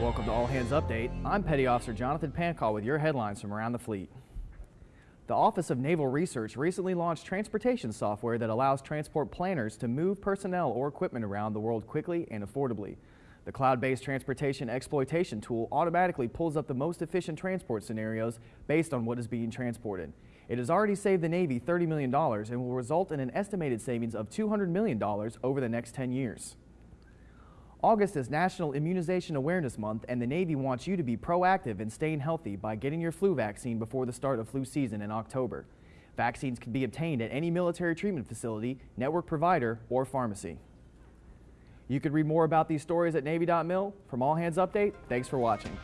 Welcome to All Hands Update. I'm Petty Officer Jonathan Pancall with your headlines from around the fleet. The Office of Naval Research recently launched transportation software that allows transport planners to move personnel or equipment around the world quickly and affordably. The cloud-based transportation exploitation tool automatically pulls up the most efficient transport scenarios based on what is being transported. It has already saved the Navy $30 million and will result in an estimated savings of $200 million over the next 10 years. August is National Immunization Awareness Month, and the Navy wants you to be proactive in staying healthy by getting your flu vaccine before the start of flu season in October. Vaccines can be obtained at any military treatment facility, network provider, or pharmacy. You can read more about these stories at Navy.mil. From All Hands Update, thanks for watching.